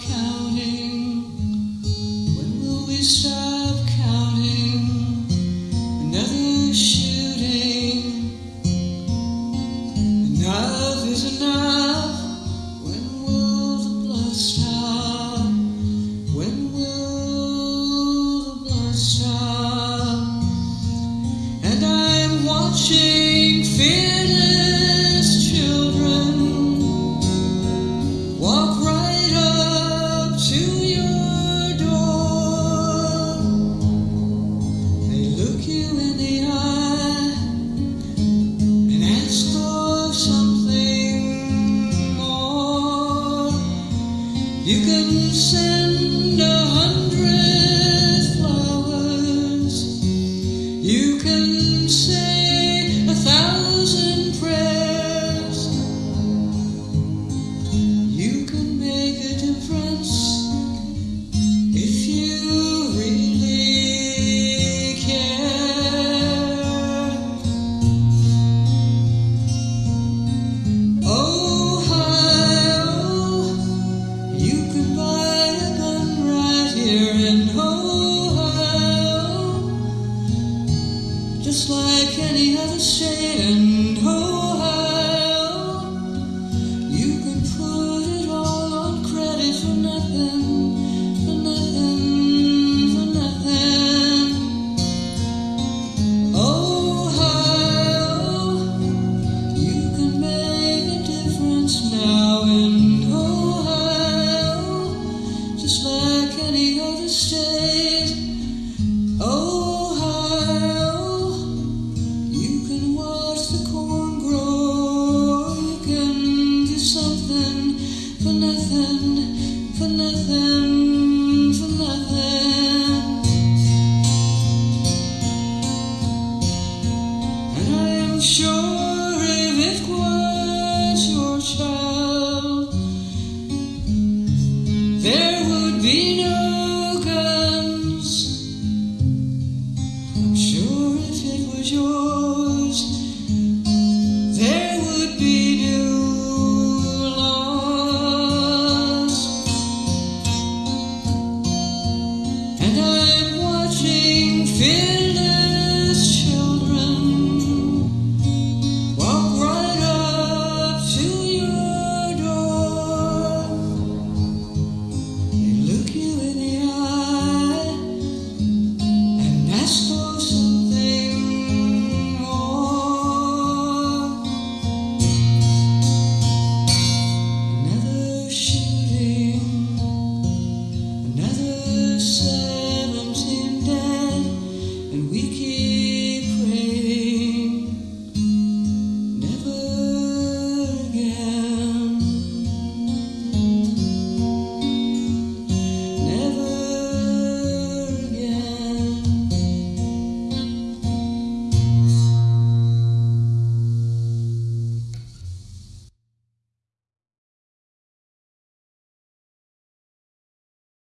counting. When will we stop? You can send a hundred. just like any other state. Ohio, you can watch the corn grow, you can do something for nothing, for nothing, for nothing. And I am sure. there would be no guns. I'm sure if it was yours.